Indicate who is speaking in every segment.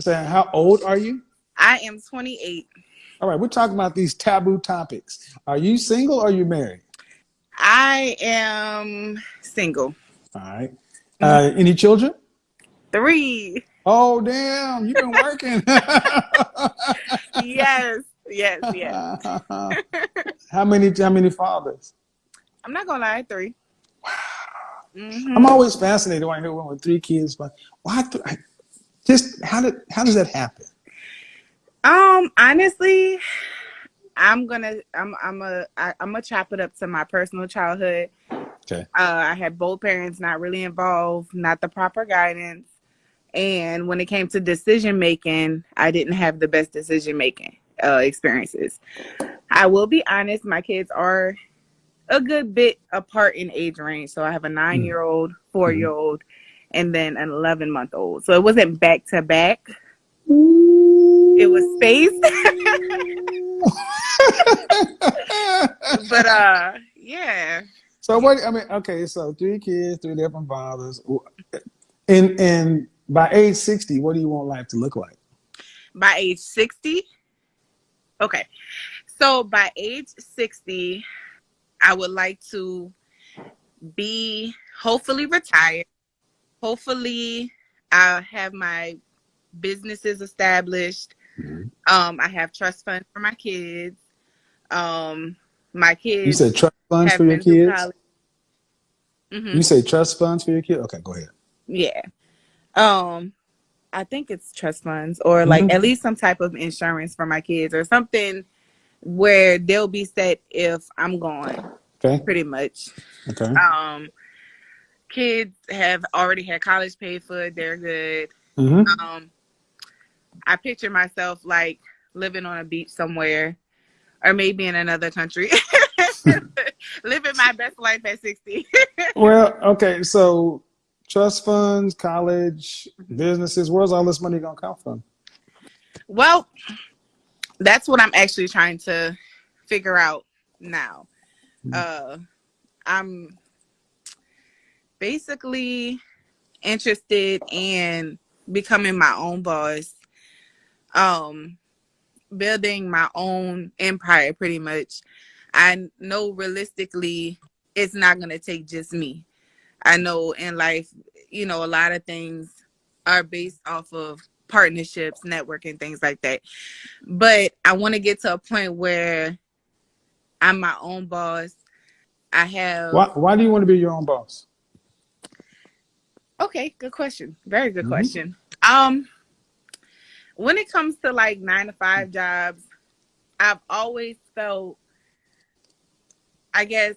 Speaker 1: So how old are you?
Speaker 2: I am 28.
Speaker 1: All right, we're talking about these taboo topics. Are you single or are you married?
Speaker 2: I am single.
Speaker 1: All right. Uh, any children?
Speaker 2: Three.
Speaker 1: Oh damn! You've been working.
Speaker 2: yes, yes, yes.
Speaker 1: how many? How many fathers?
Speaker 2: I'm not gonna lie, three.
Speaker 1: Mm-hmm. I'm always fascinated when I hear one with three kids, but why? Th- just how did how does that happen?
Speaker 2: Um, honestly, I'm gonna I'm I'm a I, I'm gonna chop it up to my personal childhood.
Speaker 1: Okay.
Speaker 2: Uh, I had both parents not really involved, not the proper guidance, and when it came to decision making, I didn't have the best decision making uh, experiences. I will be honest, my kids are a good bit apart in age range. So I have a nine year old, four year old, and then an 11 month old. So it wasn't back to back. It was spaced. but uh yeah.
Speaker 1: So what I mean, okay, so three kids, three different fathers. And and by age 60, what do you want life to look like?
Speaker 2: By age 60? Okay. So by age 60, I would like to be hopefully retired. Hopefully, I have my businesses established. Mm-hmm. Um, I have trust funds for my kids. Um, my kids.
Speaker 1: You said trust funds for your kids. Mm-hmm. You say trust funds for your kids. Okay, go ahead.
Speaker 2: Yeah. Um, I think it's trust funds or like mm-hmm. at least some type of insurance for my kids or something where they'll be set if I'm gone.
Speaker 1: Okay.
Speaker 2: Pretty much.
Speaker 1: Okay.
Speaker 2: Um, kids have already had college paid for. They're good.
Speaker 1: Mm-hmm.
Speaker 2: Um, I picture myself like living on a beach somewhere, or maybe in another country, living my best life at sixty.
Speaker 1: well, okay, so trust funds, college, businesses. Where's all this money gonna come from?
Speaker 2: Well, that's what I'm actually trying to figure out now. Mm-hmm. Uh, I'm basically interested in becoming my own boss, um, building my own empire pretty much. I know realistically it's not going to take just me. I know in life, you know, a lot of things are based off of partnerships, networking, things like that. But I want to get to a point where I'm my own boss. I have.
Speaker 1: Why, why do you want to be your own boss?
Speaker 2: Okay, good question. Very good mm-hmm. question. Um, when it comes to like nine to five jobs, I've always felt, I guess,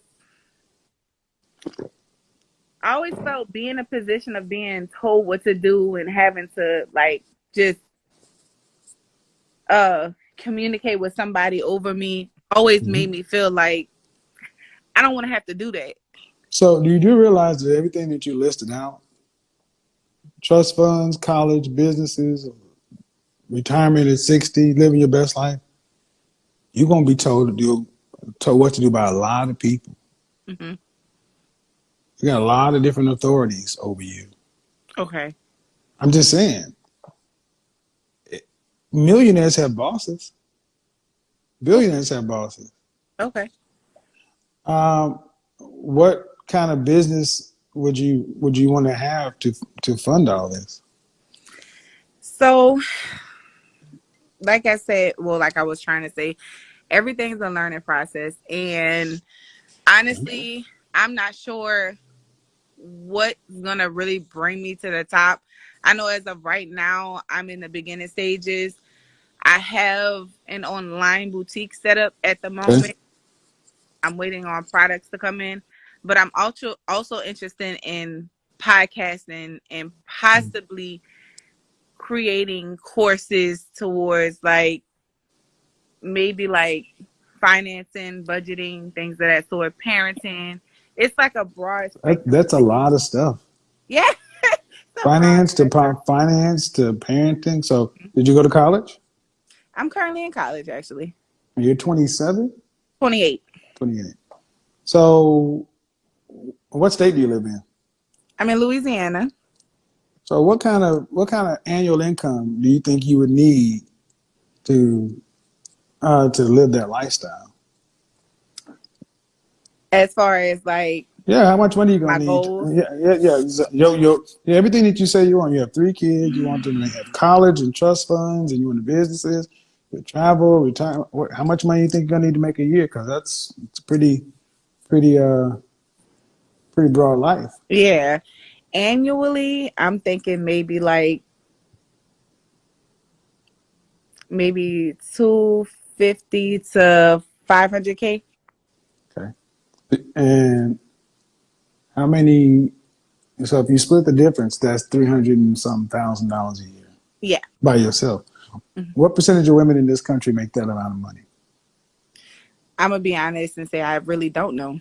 Speaker 2: I always felt being in a position of being told what to do and having to like just uh communicate with somebody over me always mm-hmm. made me feel like I don't want to have to do that.
Speaker 1: So do you do realize that everything that you listed out, trust funds, college, businesses, retirement at 60, living your best life, you're gonna be told to do told what to do by a lot of people.
Speaker 2: Mm-hmm.
Speaker 1: You got a lot of different authorities over you.
Speaker 2: Okay.
Speaker 1: I'm just saying. Millionaires have bosses. Billionaires have bosses.
Speaker 2: Okay.
Speaker 1: Um, what kind of business would you would you want to have to to fund all this?
Speaker 2: So, like I said, well, like I was trying to say, everything's a learning process, and honestly, I'm not sure what's gonna really bring me to the top. I know as of right now, I'm in the beginning stages. I have an online boutique set up at the moment. I'm waiting on products to come in, but I'm also also interested in podcasting and possibly creating courses towards like maybe like financing, budgeting, things of that sort, parenting. It's like a broad.
Speaker 1: That, that's a lot of stuff.
Speaker 2: Yeah.
Speaker 1: finance to finance to parenting. So, did you go to college?
Speaker 2: I'm currently in college, actually.
Speaker 1: You're 27?
Speaker 2: 28.
Speaker 1: 28. So, what state do you live in?
Speaker 2: I'm in Louisiana.
Speaker 1: So what kind of what kind of annual income do you think you would need to uh, to live that lifestyle?
Speaker 2: As far as like
Speaker 1: Yeah, how much money you gonna need?
Speaker 2: goals?
Speaker 1: Yeah, yeah, yeah. Yo, yo, yeah, everything that you say you want. You have three kids. You want them to have college and trust funds, and you want the businesses, you travel, retire. What, how much money you think you're gonna need to make a year? Because that's it's pretty, pretty, uh, pretty broad life.
Speaker 2: yeah, annually, I'm thinking maybe like maybe two fifty to five hundred k. Okay.
Speaker 1: And how many? So if you split the difference, that's three hundred and some thousand dollars a year.
Speaker 2: Yeah.
Speaker 1: By yourself.
Speaker 2: Mhm.
Speaker 1: What percentage of women in this country make that amount of money?
Speaker 2: I'm gonna be honest and say I really don't know,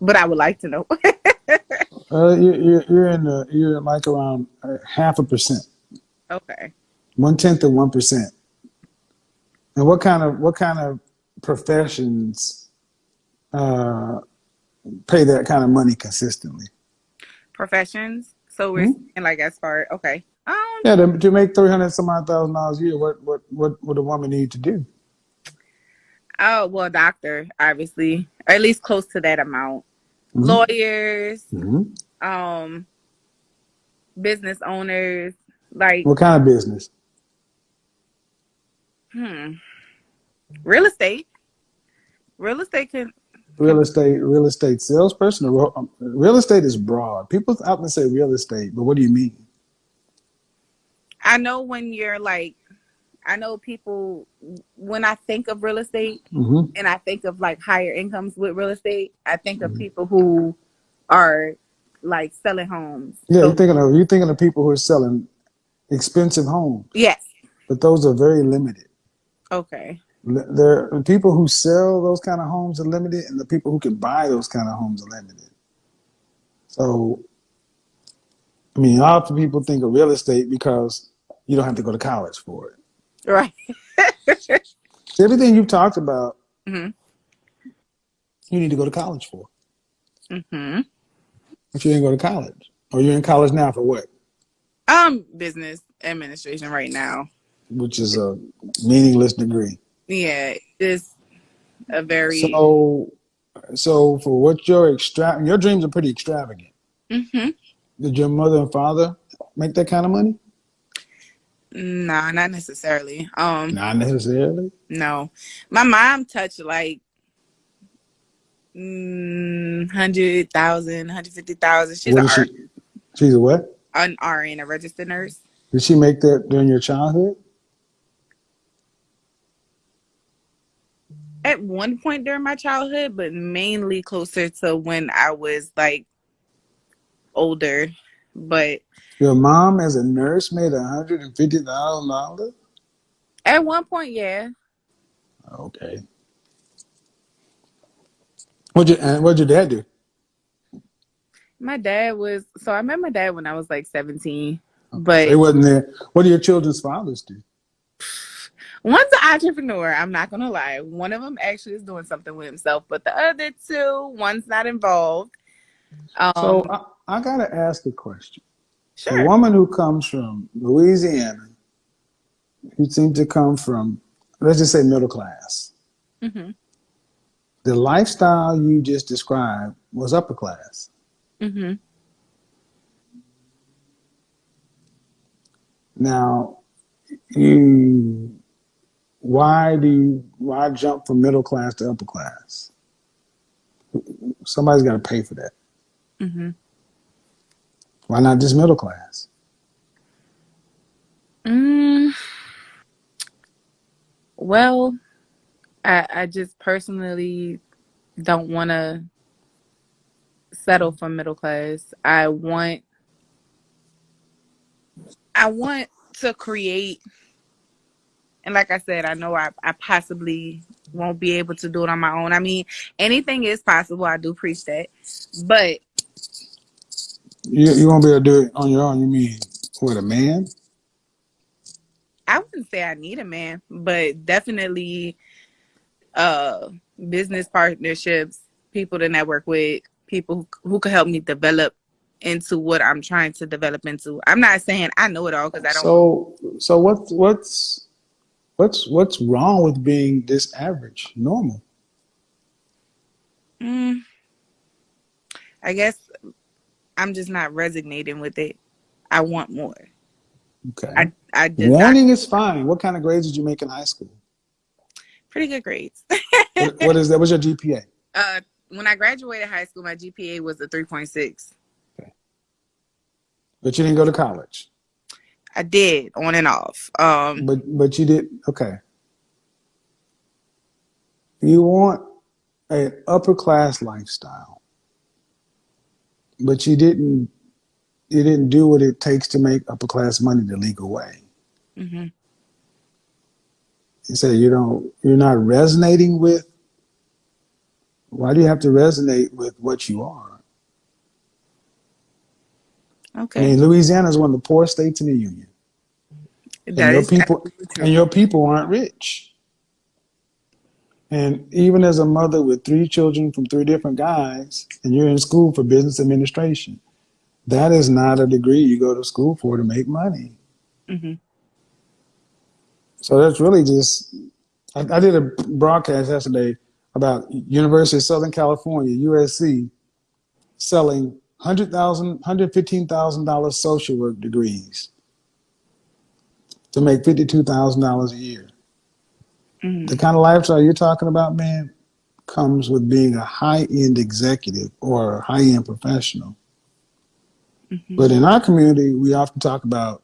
Speaker 2: but I would like to know.
Speaker 1: Uh, you're, you're, in the you're like around uh, half a percent,
Speaker 2: okay.
Speaker 1: one tenth of one percent. And what kind of what kind of professions uh, pay that kind of money consistently?
Speaker 2: Professions. So we're
Speaker 1: Hmm?
Speaker 2: saying like as far okay. Um
Speaker 1: Yeah, to, to make three hundred some odd thousand dollars a year, what what what would a woman need to do?
Speaker 2: oh well doctor, obviously. Or at least close to that amount.
Speaker 1: Mhm.
Speaker 2: Lawyers,
Speaker 1: Mhm.
Speaker 2: um business owners, like
Speaker 1: What kind of business?
Speaker 2: hmm. Real estate. Real estate can
Speaker 1: Real estate, real estate salesperson, or um, real estate is broad. People often say real estate, but what do you mean?
Speaker 2: I know when you're like I know people when I think of real estate
Speaker 1: hmm
Speaker 2: and I think of like higher incomes with real estate, I think of
Speaker 1: Mhm.
Speaker 2: people who are like selling homes.
Speaker 1: Yeah,
Speaker 2: So-
Speaker 1: you're thinking of you're thinking of people who are selling expensive homes,
Speaker 2: yes.
Speaker 1: but those are very limited.
Speaker 2: Okay.
Speaker 1: There the people who sell those kind of homes are limited, and the people who can buy those kind of homes are limited. So, I mean, often people think of real estate because you don't have to go to college for it.
Speaker 2: Right.
Speaker 1: Everything you've talked about,
Speaker 2: mhm.
Speaker 1: you need to go to college for.
Speaker 2: Mhm.
Speaker 1: But you didn't go to college, or you're in college now for what?
Speaker 2: Um business administration right now.
Speaker 1: Which is a meaningless degree.
Speaker 2: Yeah, it's a very
Speaker 1: So, so for what your extra, your dreams are pretty extravagant.
Speaker 2: Mhm.
Speaker 1: Did your mother and father make that kind of money?
Speaker 2: Nah, not necessarily. Um
Speaker 1: Not necessarily.
Speaker 2: no. My mom touched like mm, 100,000, 150,000. She's
Speaker 1: What
Speaker 2: an,
Speaker 1: she? She's a what?
Speaker 2: an RN, a registered nurse.
Speaker 1: Did she make that during your childhood?
Speaker 2: At one point during my childhood, but mainly closer to when I was like older. But
Speaker 1: Your mom, as a nurse, made a hundred and fifty thousand dollars.
Speaker 2: at one point, yeah.
Speaker 1: Okay. What your and what your dad do?
Speaker 2: My dad was so I met my dad when I was like 17.
Speaker 1: They
Speaker 2: But it
Speaker 1: wasn't there. What do your children's fathers do?
Speaker 2: one's an entrepreneur, I'm not gonna lie. One of them actually is doing something with himself, but the other two, one's not involved. Um
Speaker 1: So I, I gotta ask a question. A woman who comes from Louisiana, who seems to come from, let's just say, middle class.
Speaker 2: hmm
Speaker 1: The lifestyle you just described was upper class.
Speaker 2: hmm
Speaker 1: Now, you, why do you, why jump from middle class to upper class? Somebody's got to pay for that.
Speaker 2: hmm
Speaker 1: Why not just middle class?
Speaker 2: Mm, well, I I just personally don't want to settle for middle class. I want I want to create and like I said, I know I, I possibly won't be able to do it on my own. I mean, anything is possible. I do preach that. But
Speaker 1: You, you won't be able to do it on your own. You mean with a man?
Speaker 2: I wouldn't say I need a man, but definitely uh business partnerships, people to network with, people who, who could help me develop into what I'm trying to develop into. I'm not saying I know it all because I don't.
Speaker 1: So, so what's what's what's what's wrong with being this average, normal?
Speaker 2: Mm, I guess I'm just not resonating with it. I want more.
Speaker 1: Okay.
Speaker 2: I I
Speaker 1: Wanting is fine. What kind of grades did you make in high school?
Speaker 2: pretty good grades.
Speaker 1: What, what is that? What's your GPA?
Speaker 2: uh, when I graduated high school, my GPA was a 3.6. Okay.
Speaker 1: But you didn't go to college.
Speaker 2: I did on and off. Um,
Speaker 1: But but you did okay. You want an upper class lifestyle, but you didn't you didn't do what it takes to make upper class money the legal way.
Speaker 2: mhm.
Speaker 1: You say you don't you're not resonating with why do you have to resonate with what you are?
Speaker 2: Okay.
Speaker 1: I mean, Louisiana is one of the poorest states in the union. And your people and your people aren't rich. And even as a mother with three children from three different guys, and you're in school for business administration, that is not a degree you go to school for to make money.
Speaker 2: Mhm.
Speaker 1: So that's really just. I, I did a broadcast yesterday about University of Southern California (USC) selling hundred thousand, hundred fifteen thousand dollars social work degrees to make fifty two thousand dollars a year.
Speaker 2: Mhm.
Speaker 1: The kind of lifestyle you're talking about, man, comes with being a high end executive or a high end professional.
Speaker 2: Mhm.
Speaker 1: But in our community, we often talk about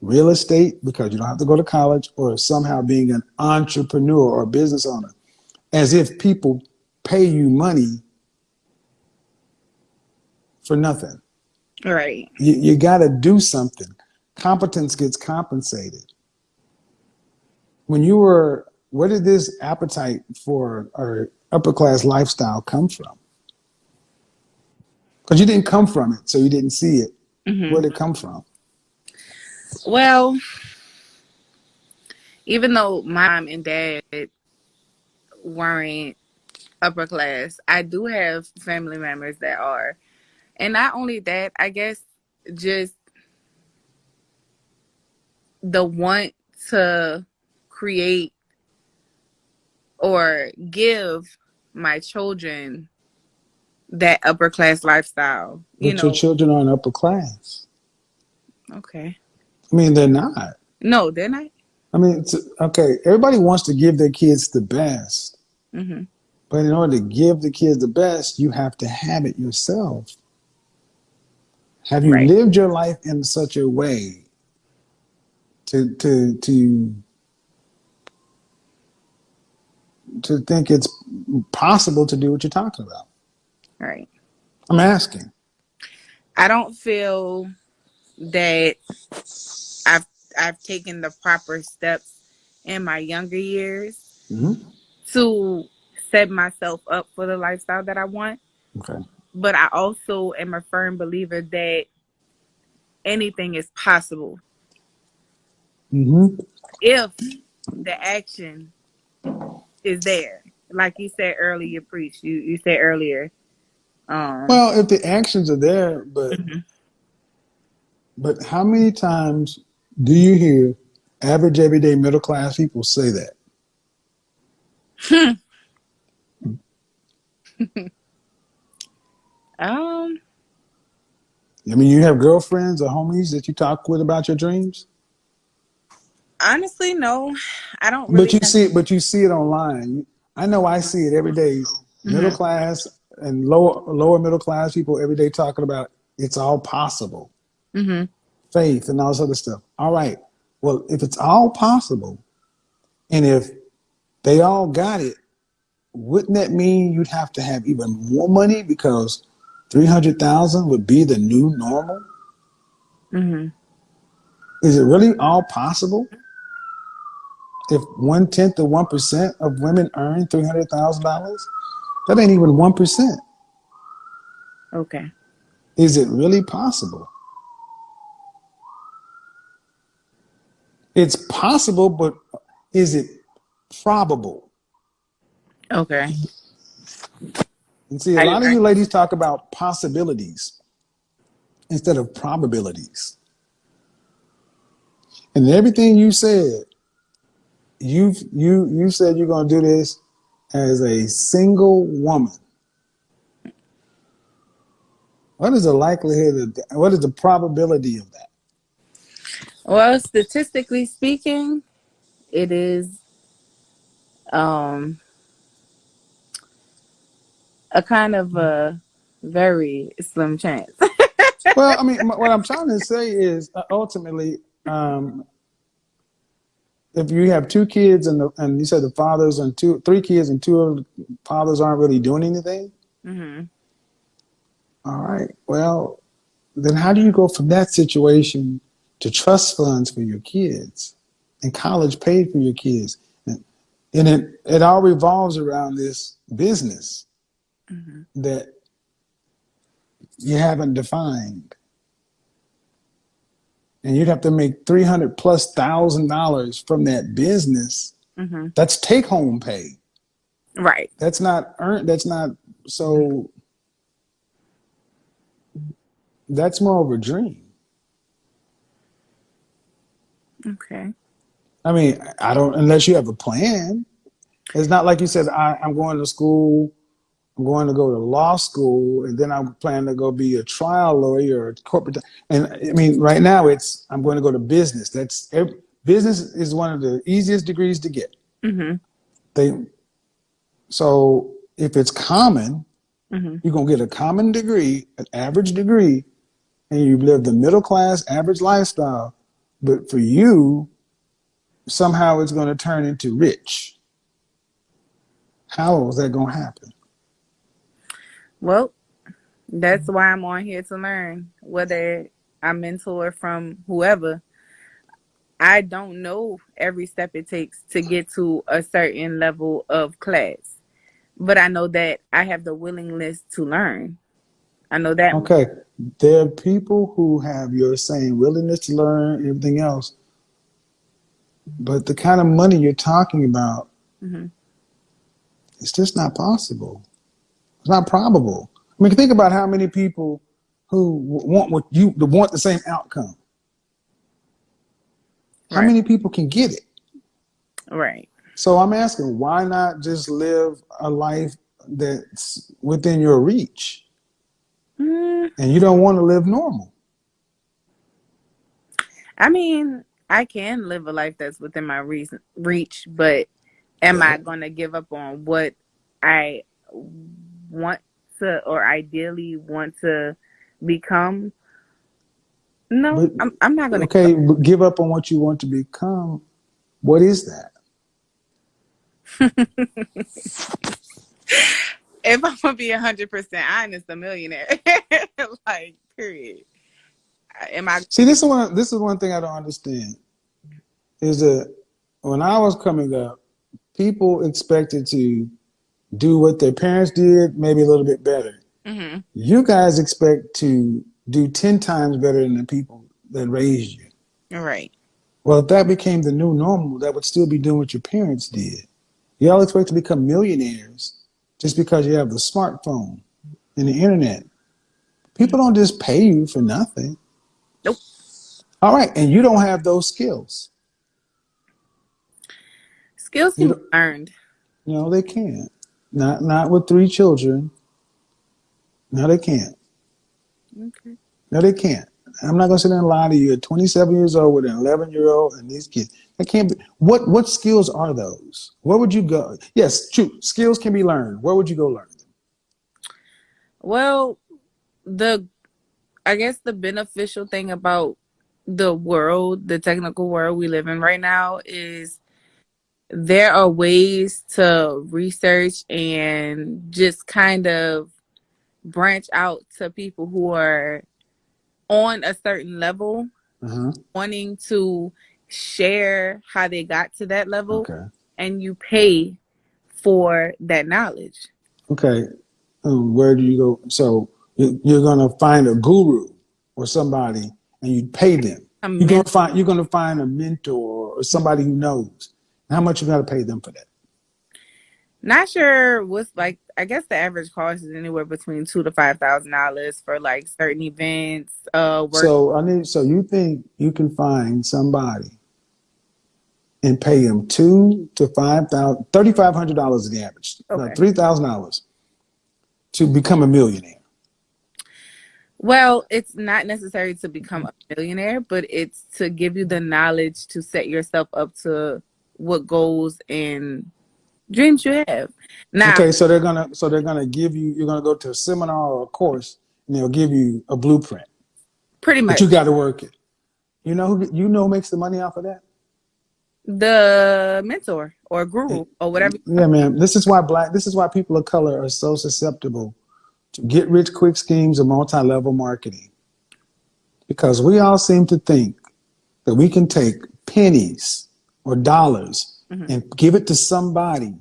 Speaker 1: real estate because you don't have to go to college or somehow being an entrepreneur or business owner as if people pay you money for nothing.
Speaker 2: Right.
Speaker 1: You, you got to do something. Competence gets compensated. When you were, where did this appetite for our upper class lifestyle come from? Because you didn't come from it, so you didn't see it.
Speaker 2: Mhm.
Speaker 1: Where did it come from?
Speaker 2: Well, even though my mom and dad weren't upper class, I do have family members that are. And not only that, I guess just the want to create or give my children that upper class lifestyle. You
Speaker 1: But your children aren't upper class.
Speaker 2: okay.
Speaker 1: I mean, they're not.
Speaker 2: No, they're not.
Speaker 1: I mean, okay, everybody wants to give their kids the best,
Speaker 2: hmm
Speaker 1: but in order to give the kids the best, you have to have it yourself. Have you
Speaker 2: Right.
Speaker 1: lived your life in such a way to to to to think it's possible to do what you're talking about?
Speaker 2: Right.
Speaker 1: I'm asking.
Speaker 2: I don't feel that I've I've taken the proper steps in my younger years
Speaker 1: Mhm.
Speaker 2: to set myself up for the lifestyle that I want.
Speaker 1: Okay.
Speaker 2: But I also am a firm believer that anything is possible Mm
Speaker 1: -hmm.
Speaker 2: if the action is there. Like you said earlier, preach. You you said earlier. Um
Speaker 1: Well, if the actions are there, but
Speaker 2: mhm.
Speaker 1: but how many times do you hear average everyday middle class people say that?
Speaker 2: um
Speaker 1: I mean, you have girlfriends or homies that you talk with about your dreams,
Speaker 2: honestly no. I don't really
Speaker 1: but you see it. But you see it online. I know I see it every day. Middle
Speaker 2: Mhm.
Speaker 1: class and lower lower middle class people every day talking about it's all possible,
Speaker 2: Mhm.
Speaker 1: faith and all this other stuff. All right. Well, if it's all possible, and if they all got it, wouldn't that mean you'd have to have even more money because three hundred thousand would be the new normal?
Speaker 2: Mhm.
Speaker 1: Is it really all possible? If one tenth of one percent of women earn three hundred thousand dollars, that ain't even one percent.
Speaker 2: Okay.
Speaker 1: Is it really possible? It's possible, but is it probable?
Speaker 2: Okay.
Speaker 1: And see, a lot of you ladies talk about possibilities. instead of probabilities. And everything you said, you you you said you're going to do this as a single woman. What is the likelihood of that? What is the probability of that?
Speaker 2: Well, statistically speaking, it is um a kind of a very slim chance.
Speaker 1: well, I mean, what I'm trying to say is uh, ultimately, um, if you have two kids and the, and you said the fathers and two, three kids and two of the fathers aren't really doing anything.
Speaker 2: hmm
Speaker 1: All right. Well, then how do you go from that situation to trust funds for your kids and college paid for your kids? And, and it, it all revolves around this business
Speaker 2: hmm
Speaker 1: that you haven't defined. And you'd have to make 300 plus thousand dollars from that business.
Speaker 2: hmm
Speaker 1: That's take home pay.
Speaker 2: Right.
Speaker 1: That's not earned. That's not so. That's more of a dream.
Speaker 2: Okay.
Speaker 1: I mean, I don't unless you have a plan. It's not like you said, I, I'm going to school, I'm going to go to law school, and then I'm planning to go be a trial lawyer or a corporate. And I mean, right now it's I'm going to go to business. That's ev- business is one of the easiest degrees to get.
Speaker 2: hmm
Speaker 1: They so if it's common,
Speaker 2: hmm
Speaker 1: you're gonna get a common degree, an average degree, and you live the middle class average lifestyle. But for you, somehow it's gonna turn into rich. How is that gonna happen?
Speaker 2: Well, that's why I'm on here to learn. Whether I mentor from whoever, I don't know every step it takes to get to a certain level of class. But I know that I have the willingness to learn. I know that.
Speaker 1: Okay, there are people who have your same willingness to learn, everything else, but the kind of money you're talking about,
Speaker 2: hmm
Speaker 1: it's just not possible. It's not probable. I mean, think about how many people who want what you want the same outcome. How many people can get it?
Speaker 2: Right.
Speaker 1: So I'm asking, why not just live a life that's within your reach?
Speaker 2: Mm,
Speaker 1: And you don't want to live normal.
Speaker 2: I mean, I can live a life that's within my reason, reach, but am I going to give up on what I want to or ideally want to become? No,
Speaker 1: But
Speaker 2: I'm, I'm not going to.
Speaker 1: okay, give up on what you want to become. What is that?
Speaker 2: If I'm going to be 100% honest, a millionaire. like, period. Am I?
Speaker 1: See, this is one. This is one thing I don't understand. Is that when I was coming up, people expected to do what their parents did, maybe a little bit better.
Speaker 2: hmm
Speaker 1: You guys expect to do ten times better than the people that raised you.
Speaker 2: Right.
Speaker 1: Well, if that became the new normal, that would still be doing what your parents did. Y'all expect to become millionaires just because you have the smartphone and the internet. People don't just pay you for nothing.
Speaker 2: Nope.
Speaker 1: All right, and you don't have those skills.
Speaker 2: Skills
Speaker 1: You
Speaker 2: can be learned.
Speaker 1: No, they can't. Not not with three children. No, they can't.
Speaker 2: Okay.
Speaker 1: No, they can't. I'm not gonna sit there and lie to you. At 27 years old with an 11 year old and these kids, that can't be. What what skills are those? Where would you go? Yes, true. Skills can be learned. Where would you go learn them?
Speaker 2: Well, the I guess the beneficial thing about the world, the technical world we live in right now is there are ways to research and just kind of branch out to people who are on a certain level
Speaker 1: Uh-huh.
Speaker 2: wanting to share how they got to that level
Speaker 1: Okay.
Speaker 2: and you pay for that knowledge.
Speaker 1: Okay. Um, where do you go? So you- you're gonna find a guru or somebody, and you pay them. You're gonna find you're gonna find a mentor or somebody who knows. How much you gotta pay them for that?
Speaker 2: Not sure what's like. I guess the average cost is anywhere between two to five thousand dollars for like certain events. Uh, work.
Speaker 1: So I need. So you think you can find somebody and pay them two to five thousand, thirty five hundred dollars is the average,
Speaker 2: Okay.
Speaker 1: three thousand dollars to become a millionaire.
Speaker 2: Well, it's not necessary to become a millionaire, but it's to give you the knowledge to set yourself up to what goals and dreams you have. Now,
Speaker 1: Okay, so they're gonna so they're gonna give you you're gonna go to a seminar or a course and they'll give you a blueprint,
Speaker 2: pretty much.
Speaker 1: but you got to work it. You know who you know makes the money off of that?
Speaker 2: the mentor or guru or whatever.
Speaker 1: Yeah, man. This is why black. This is why people of color are so susceptible to get rich quick schemes of multi-level marketing, because we all seem to think that we can take pennies or dollars
Speaker 2: Mhm.
Speaker 1: and give it to somebody,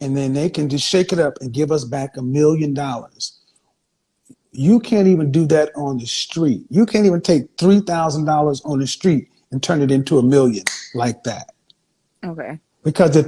Speaker 1: and then they can just shake it up and give us back a million dollars. You can't even do that on the street. You can't even take three thousand dollars on the street and turn it into a million like that.
Speaker 2: Okay.
Speaker 1: Because if